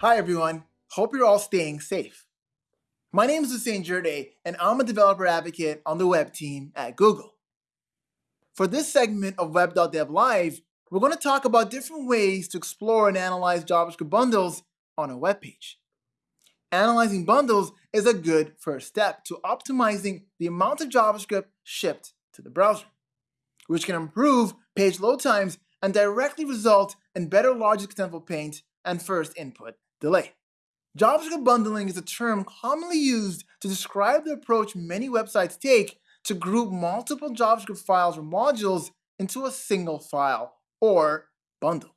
Hi everyone, hope you're all staying safe. My name is Houssein Djirdeh and I'm a developer advocate on the web team at Google. For this segment of Web.Dev Live, we're going to talk about different ways to explore and analyze JavaScript bundles on a web page. Analyzing bundles is a good first step to optimizing the amount of JavaScript shipped to the browser, which can improve page load times and directly result in better largest contentful paint and first input delay. JavaScript bundling is a term commonly used to describe the approach many websites take to group multiple JavaScript files or modules into a single file or bundle.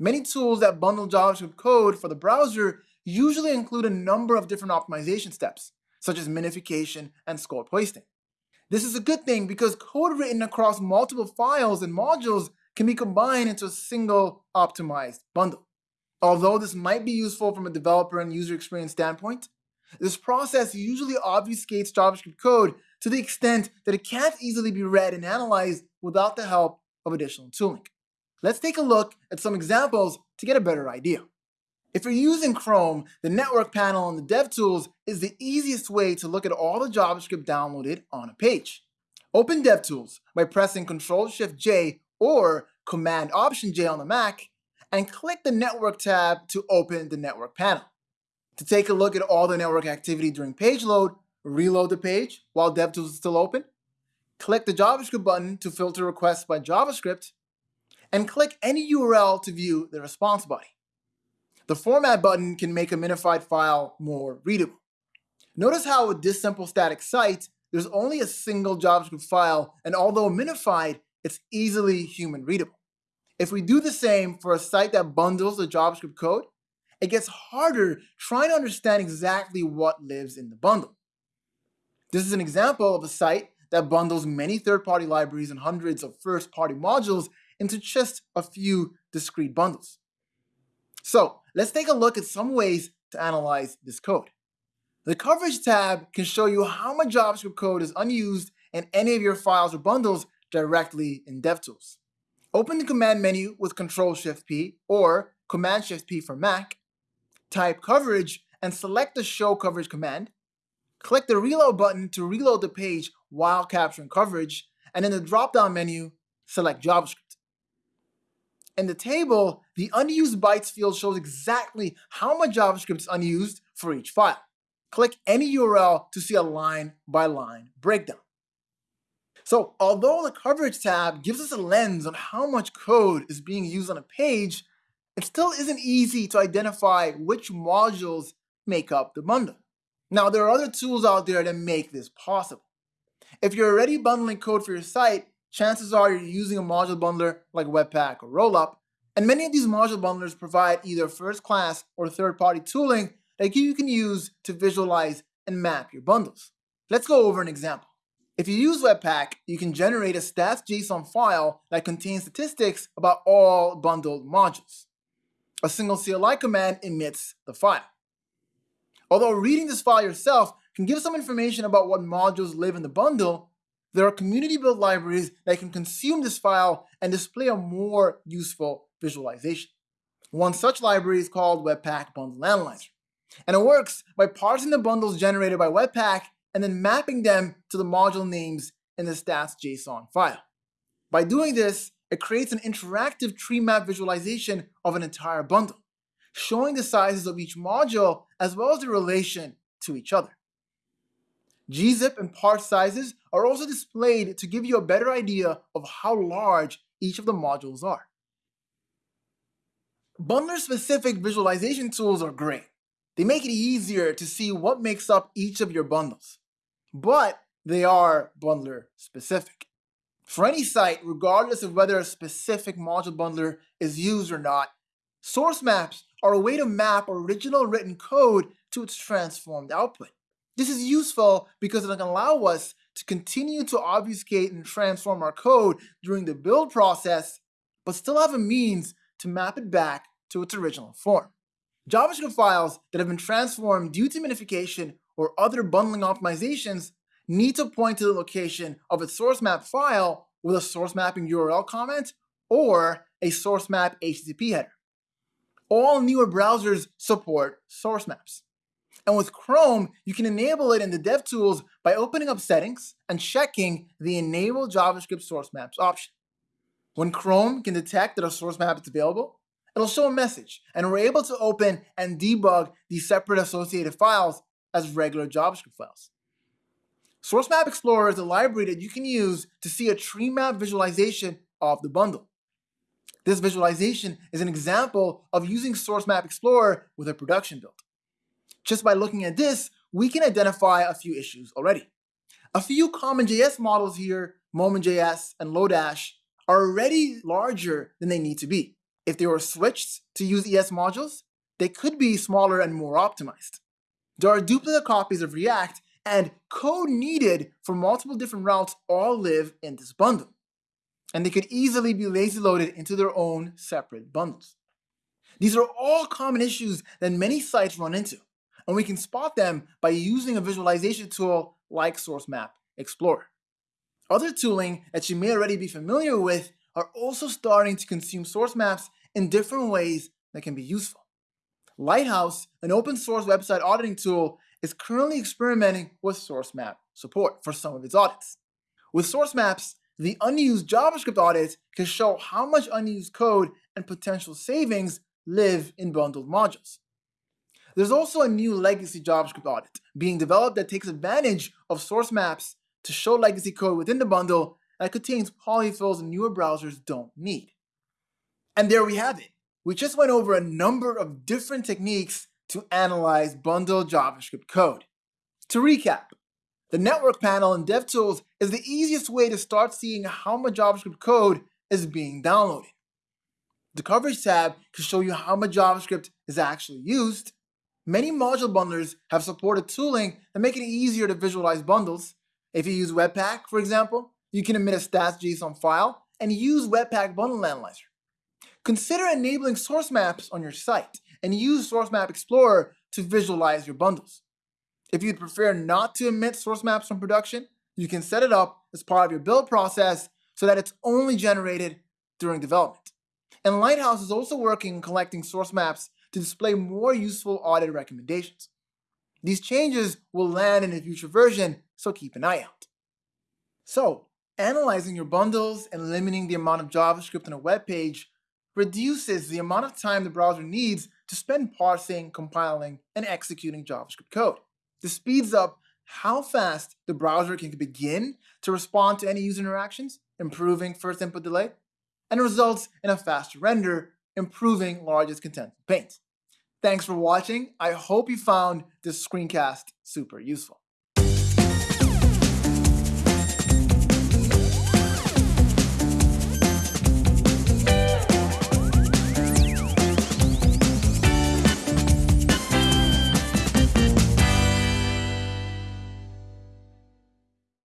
Many tools that bundle JavaScript code for the browser usually include a number of different optimization steps, such as minification and scope hoisting. This is a good thing because code written across multiple files and modules can be combined into a single optimized bundle. Although this might be useful from a developer and user experience standpoint, this process usually obfuscates JavaScript code to the extent that it can't easily be read and analyzed without the help of additional tooling. Let's take a look at some examples to get a better idea. If you're using Chrome, the network panel on the DevTools is the easiest way to look at all the JavaScript downloaded on a page. Open DevTools by pressing Ctrl-Shift-J or Command-Option-J on the Mac, and click the Network tab to open the network panel. To take a look at all the network activity during page load, reload the page while DevTools is still open, click the JavaScript button to filter requests by JavaScript, and click any URL to view the response body. The Format button can make a minified file more readable. Notice how with this simple static site, there's only a single JavaScript file, and although minified, it's easily human readable. If we do the same for a site that bundles the JavaScript code, it gets harder trying to understand exactly what lives in the bundle. This is an example of a site that bundles many third-party libraries and hundreds of first-party modules into just a few discrete bundles. So let's take a look at some ways to analyze this code. The Coverage tab can show you how much JavaScript code is unused in any of your files or bundles directly in DevTools. Open the command menu with Control-Shift-P or Command-Shift-P for Mac, type coverage, and select the Show Coverage command. Click the Reload button to reload the page while capturing coverage, and in the drop-down menu, select JavaScript. In the table, the unused bytes field shows exactly how much JavaScript is unused for each file. Click any URL to see a line-by-line -line breakdown. So although the coverage tab gives us a lens on how much code is being used on a page, it still isn't easy to identify which modules make up the bundle. Now, there are other tools out there that make this possible. If you're already bundling code for your site, chances are you're using a module bundler like Webpack or Rollup, and many of these module bundlers provide either first-class or third-party tooling that you can use to visualize and map your bundles. Let's go over an example. If you use Webpack, you can generate a stats.json file that contains statistics about all bundled modules. A single CLI command emits the file. Although reading this file yourself can give some information about what modules live in the bundle, there are community-built libraries that can consume this file and display a more useful visualization. One such library is called Webpack Bundle Analyzer, and it works by parsing the bundles generated by Webpack and then mapping them to the module names in the stats.json file. By doing this, it creates an interactive tree map visualization of an entire bundle, showing the sizes of each module as well as the relation to each other. gzip and parsed sizes are also displayed to give you a better idea of how large each of the modules are. Bundler-specific visualization tools are great. They make it easier to see what makes up each of your bundles but they are bundler specific. For any site, regardless of whether a specific module bundler is used or not, source maps are a way to map original written code to its transformed output. This is useful because it can allow us to continue to obfuscate and transform our code during the build process, but still have a means to map it back to its original form. JavaScript files that have been transformed due to minification or other bundling optimizations need to point to the location of its source map file with a source mapping URL comment or a source map HTTP header. all newer browsers support source maps. And with Chrome, you can enable it in the DevTools by opening up settings and checking the Enable JavaScript Source Maps option. When Chrome can detect that a source map is available, it'll show a message, and we're able to open and debug these separate associated files as regular JavaScript files. Source Map Explorer is a library that you can use to see a tree map visualization of the bundle. This visualization is an example of using Source Map Explorer with a production build. Just by looking at this, we can identify a few issues already. A few CommonJS models here, Moment.js and Lodash, are already larger than they need to be. If they were switched to use ES modules, they could be smaller and more optimized. There are duplicate copies of React, and code needed for multiple different routes all live in this bundle. And they could easily be lazy loaded into their own separate bundles. These are all common issues that many sites run into, and we can spot them by using a visualization tool like Source Map Explorer. Other tooling that you may already be familiar with are also starting to consume source maps in different ways that can be useful. Lighthouse, an open source website auditing tool, is currently experimenting with source map support for some of its audits. With source maps, the unused JavaScript audit can show how much unused code and potential savings live in bundled modules. There's also a new legacy JavaScript audit being developed that takes advantage of source maps to show legacy code within the bundle that contains polyfills newer browsers don't need. And there we have it. We just went over a number of different techniques to analyze bundled JavaScript code. To recap, the network panel in DevTools is the easiest way to start seeing how much JavaScript code is being downloaded. The coverage tab can show you how much JavaScript is actually used. Many module bundlers have supported tooling that make it easier to visualize bundles, if you use Webpack, for example, you can emit a stats.json file and use Webpack Bundle Analyzer. Consider enabling source maps on your site and use Source Map Explorer to visualize your bundles. If you'd prefer not to emit source maps from production, you can set it up as part of your build process so that it's only generated during development. And Lighthouse is also working on collecting source maps to display more useful audit recommendations. These changes will land in a future version, so keep an eye out. So, analyzing your bundles and limiting the amount of JavaScript on a web page reduces the amount of time the browser needs to spend parsing, compiling, and executing JavaScript code. This speeds up how fast the browser can begin to respond to any user interactions, improving first input delay, and results in a faster render, improving largest content paint. Thanks for watching. I hope you found this screencast super useful.